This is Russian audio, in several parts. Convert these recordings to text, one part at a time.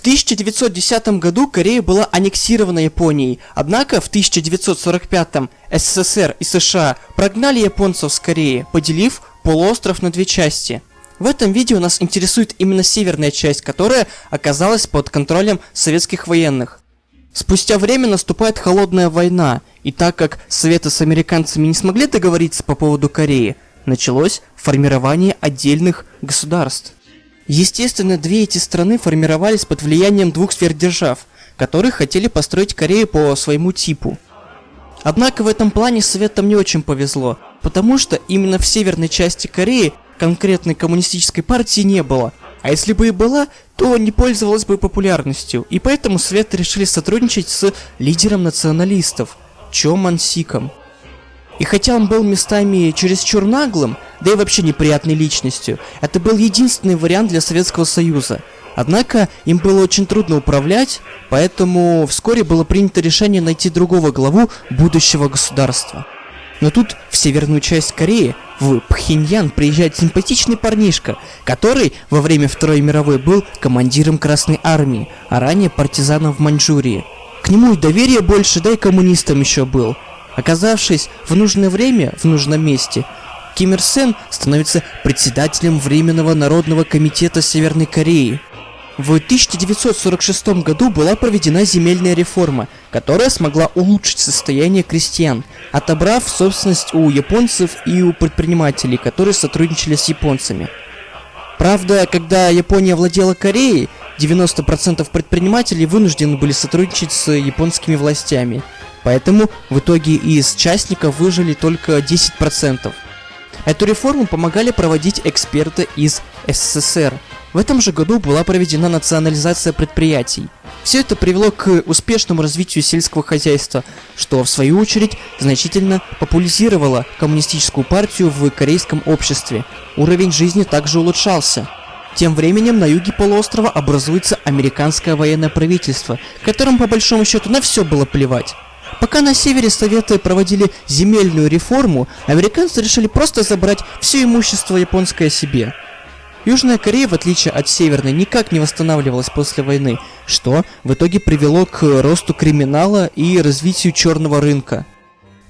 1910 году Корея была аннексирована Японией, однако в 1945 СССР и США прогнали японцев с Кореи, поделив полуостров на две части. В этом видео нас интересует именно северная часть, которая оказалась под контролем советских военных. Спустя время наступает холодная война, и так как Советы с американцами не смогли договориться по поводу Кореи, началось формирование отдельных государств. Естественно, две эти страны формировались под влиянием двух сверхдержав, которые хотели построить Корею по своему типу. Однако в этом плане Советам не очень повезло, потому что именно в северной части Кореи конкретной коммунистической партии не было, а если бы и была, то не пользовалась бы популярностью, и поэтому Советы решили сотрудничать с лидером националистов, Чо Мансиком. И хотя он был местами чересчур наглым, да и вообще неприятной личностью, это был единственный вариант для Советского Союза. Однако им было очень трудно управлять, поэтому вскоре было принято решение найти другого главу будущего государства. Но тут в северную часть Кореи, в Пхеньян, приезжает симпатичный парнишка, который во время Второй мировой был командиром Красной Армии, а ранее партизаном в Маньчжурии. К нему и доверия больше, да и коммунистом еще был – Оказавшись в нужное время в нужном месте, Ким Ир Сен становится председателем Временного народного комитета Северной Кореи. В 1946 году была проведена земельная реформа, которая смогла улучшить состояние крестьян, отобрав собственность у японцев и у предпринимателей, которые сотрудничали с японцами. Правда, когда Япония владела Кореей, 90% предпринимателей вынуждены были сотрудничать с японскими властями – Поэтому в итоге из частников выжили только 10%. Эту реформу помогали проводить эксперты из СССР. В этом же году была проведена национализация предприятий. Все это привело к успешному развитию сельского хозяйства, что в свою очередь значительно популяризировало коммунистическую партию в корейском обществе. Уровень жизни также улучшался. Тем временем на юге полуострова образуется американское военное правительство, которым по большому счету на все было плевать. Пока на севере Советы проводили земельную реформу, американцы решили просто забрать все имущество японское себе. Южная Корея, в отличие от Северной, никак не восстанавливалась после войны, что в итоге привело к росту криминала и развитию черного рынка.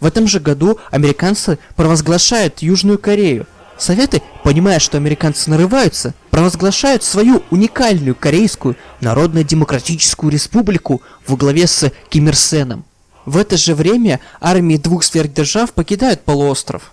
В этом же году американцы провозглашают Южную Корею. Советы, понимая, что американцы нарываются, провозглашают свою уникальную Корейскую Народно-Демократическую Республику во главе с Ким Ир Сеном. В это же время армии двух сверхдержав покидают полуостров.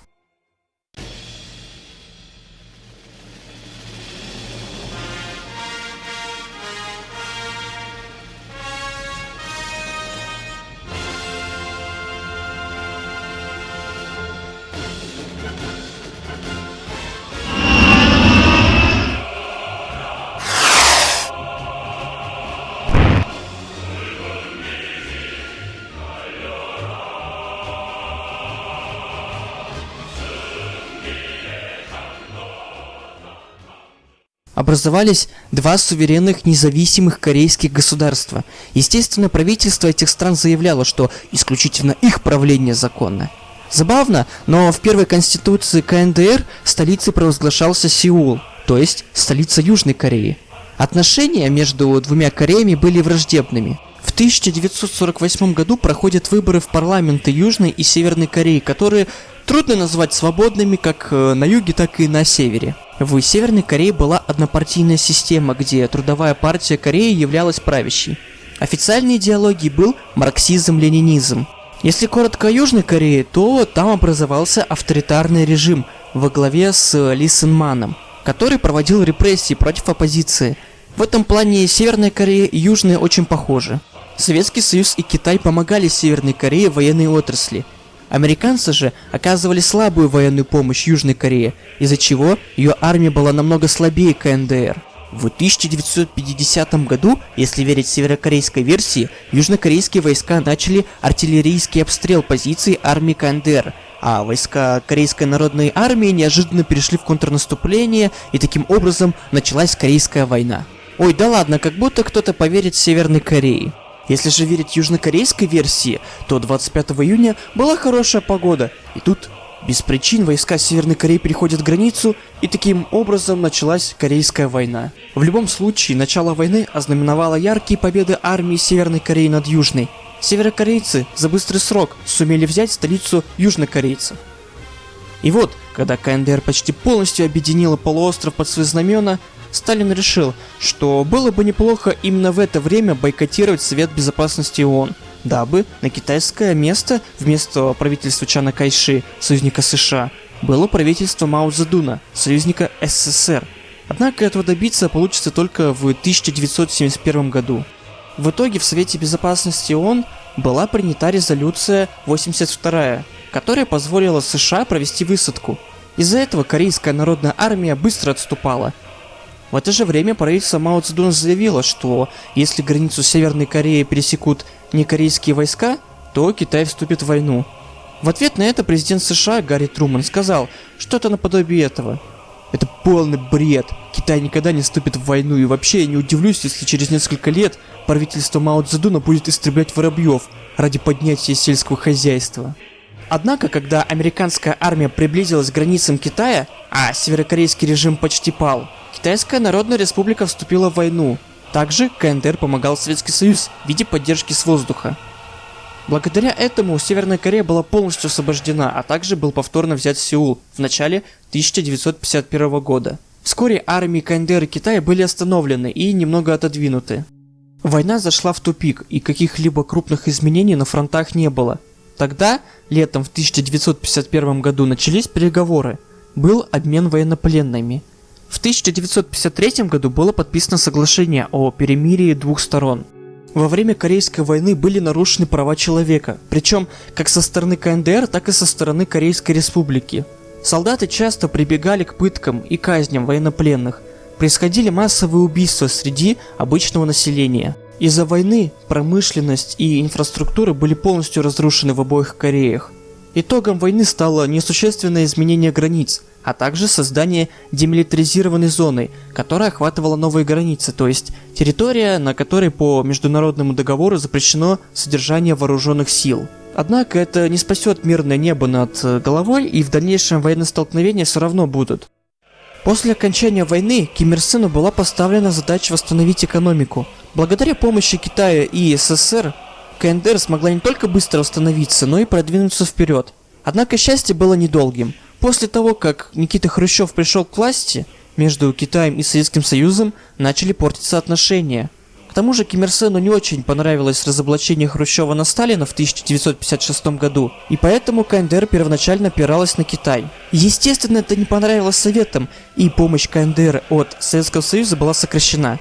Образовались два суверенных независимых корейских государства. Естественно, правительство этих стран заявляло, что исключительно их правление законно. Забавно, но в первой конституции КНДР столицей провозглашался Сеул, то есть столица Южной Кореи. Отношения между двумя Кореями были враждебными. В 1948 году проходят выборы в парламенты Южной и Северной Кореи, которые трудно назвать свободными как э, на юге, так и на севере. В Северной Корее была однопартийная система, где трудовая партия Кореи являлась правящей. Официальной идеологией был марксизм-ленинизм. Если коротко о Южной Корее, то там образовался авторитарный режим во главе с Ли Сын Маном, который проводил репрессии против оппозиции. В этом плане Северная Корея и Южная очень похожи. Советский Союз и Китай помогали Северной Корее в военной отрасли – Американцы же оказывали слабую военную помощь Южной Корее, из-за чего ее армия была намного слабее КНДР. В 1950 году, если верить северокорейской версии, южнокорейские войска начали артиллерийский обстрел позиций армии КНДР, а войска Корейской народной армии неожиданно перешли в контрнаступление, и таким образом началась Корейская война. Ой, да ладно, как будто кто-то поверит Северной Корее. Если же верить южнокорейской версии, то 25 июня была хорошая погода, и тут Без причин войска Северной Кореи переходят границу, и таким образом началась Корейская война. В любом случае, начало войны ознаменовало яркие победы армии Северной Кореи над Южной. Северокорейцы за быстрый срок сумели взять столицу южнокорейцев. И вот, когда КНДР почти полностью объединила полуостров под свои знамена, Сталин решил, что было бы неплохо именно в это время бойкотировать Совет Безопасности ООН – дабы на китайское место вместо правительства Чана Кайши, союзника США, было правительство Мао Цзэдуна, союзника СССР. Однако этого добиться получится только в 1971 году. В итоге в Совете Безопасности ООН была принята резолюция 82, которая позволила США провести высадку. Из-за этого Корейская народная армия быстро отступала, в это же время правительство Мао Цзэдуна заявило, что если границу Северной Кореи пересекут не корейские войска, то Китай вступит в войну. В ответ на это президент США Гарри Труман сказал что-то наподобие этого. Это полный бред. Китай никогда не вступит в войну, и вообще я не удивлюсь, если через несколько лет правительство Мао Цзэдуна будет истреблять воробьев ради поднятия сельского хозяйства. Однако, когда американская армия приблизилась к границам Китая, а северокорейский режим почти пал, Китайская Народная Республика вступила в войну. Также КНДР помогал Советский Союз в виде поддержки с воздуха. Благодаря этому Северная Корея была полностью освобождена, а также был повторно взят Сеул в начале 1951 года. Вскоре армии КНДР и Китая были остановлены и немного отодвинуты. Война зашла в тупик, и каких-либо крупных изменений на фронтах не было. Тогда, летом в 1951 году, начались переговоры. Был обмен военнопленными – в 1953 году было подписано соглашение о перемирии двух сторон. Во время Корейской войны были нарушены права человека, причем как со стороны КНДР, так и со стороны Корейской Республики. Солдаты часто прибегали к пыткам и казням военнопленных. Происходили массовые убийства среди обычного населения. Из-за войны промышленность и инфраструктура были полностью разрушены в обоих Кореях. Итогом войны стало несущественное изменение границ, а также создание демилитаризированной зоны, которая охватывала новые границы, то есть территория, на которой по международному договору запрещено содержание вооруженных сил. Однако это не спасет мирное небо над э, головой, и в дальнейшем военные столкновения все равно будут. После окончания войны Ким Ир Сену была поставлена задача восстановить экономику. Благодаря помощи Китая и СССР, КНДР смогла не только быстро восстановиться, но и продвинуться вперед. Однако счастье было недолгим – После того, как Никита Хрущев пришел к власти, между Китаем и Советским Союзом начали портиться отношения. К тому же Ким Ир Сену не очень понравилось разоблачение Хрущева на Сталина в 1956 году, и поэтому КНДР первоначально опиралась на Китай. Естественно, это не понравилось Советам, и помощь КНДР от Советского Союза была сокращена,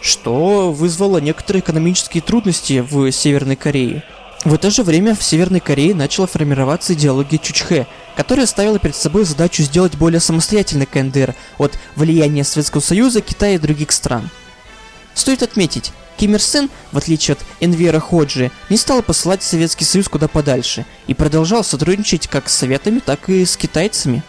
что вызвало некоторые экономические трудности в Северной Корее. В это же время в Северной Корее начала формироваться идеология Чучхе, которая ставила перед собой задачу сделать более самостоятельный КНДР от влияния Советского Союза, Китая и других стран. Стоит отметить, Ким Ир Сен, в отличие от Энвера Ходжи, не стал посылать Советский Союз куда подальше и продолжал сотрудничать как с Советами, так и с китайцами.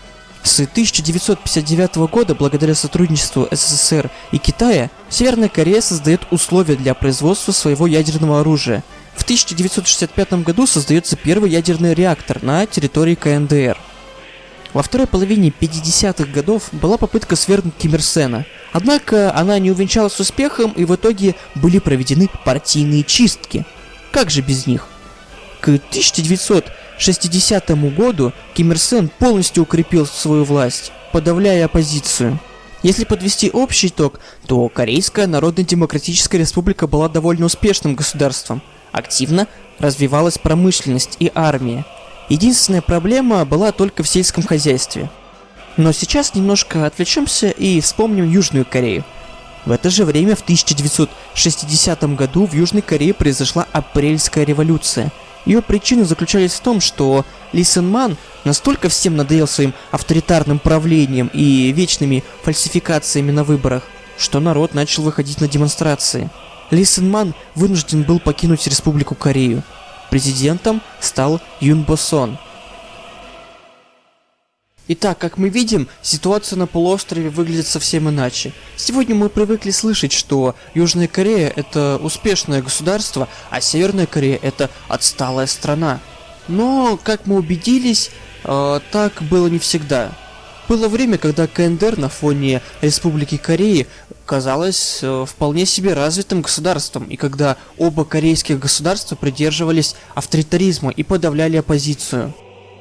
С 1959 года, благодаря сотрудничеству СССР и Китая, Северная Корея создает условия для производства своего ядерного оружия – в 1965 году создается первый ядерный реактор на территории КНДР. Во второй половине 50-х годов была попытка свергнуть Ким Ир Сена, однако она не увенчалась успехом и в итоге были проведены партийные чистки. Как же без них? К 1960 году Ким Ир Сен полностью укрепил свою власть, подавляя оппозицию. Если подвести общий итог, то Корейская Народно-Демократическая Республика была довольно успешным государством – Активно развивалась промышленность и армия. Единственная проблема была только в сельском хозяйстве. Но сейчас немножко отвлечемся и вспомним Южную Корею. В это же время, в 1960 году, в Южной Корее произошла Апрельская революция. Ее причины заключались в том, что Ли Сен Ман настолько всем надоел своим авторитарным правлением и вечными фальсификациями на выборах, что народ начал выходить на демонстрации. Ли Сен Ман вынужден был покинуть Республику Корею. Президентом стал Юн Босон. Итак, как мы видим, ситуация на полуострове выглядит совсем иначе. Сегодня мы привыкли слышать, что Южная Корея это успешное государство, а Северная Корея это отсталая страна. Но, как мы убедились, э, так было не всегда. Было время, когда КНДР на фоне Республики Кореи казалось э, вполне себе развитым государством, и когда оба корейских государства придерживались авторитаризма и подавляли оппозицию.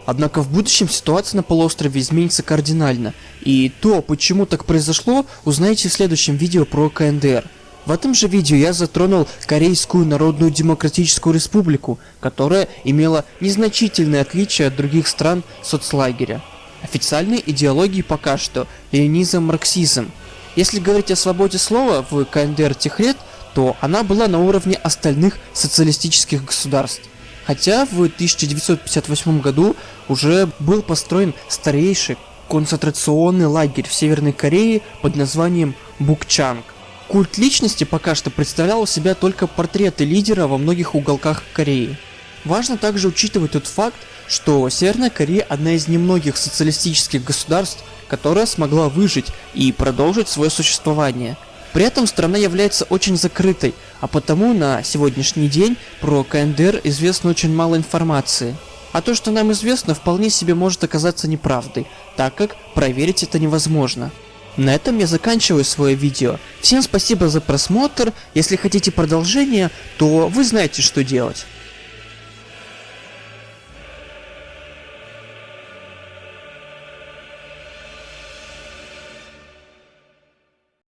Однако в будущем ситуация на полуострове изменится кардинально, и то, почему так произошло, узнаете в следующем видео про КНДР. В этом же видео я затронул Корейскую Народную Демократическую Республику, которая имела незначительные отличия от других стран соцлагеря. Официальной идеологией пока что ленизм-марксизм. Если говорить о свободе слова в КНДР тех лет, то она была на уровне остальных социалистических государств. Хотя в 1958 году уже был построен старейший концентрационный лагерь в Северной Корее под названием Букчанг. Культ личности пока что представлял у себя только портреты лидера во многих уголках Кореи. Важно также учитывать тот факт, что Северная Корея одна из немногих социалистических государств, которая смогла выжить и продолжить свое существование. При этом страна является очень закрытой, а потому на сегодняшний день про КНДР известно очень мало информации. А то, что нам известно, вполне себе может оказаться неправдой, так как проверить это невозможно. На этом я заканчиваю свое видео. Всем спасибо за просмотр, если хотите продолжения, то вы знаете что делать.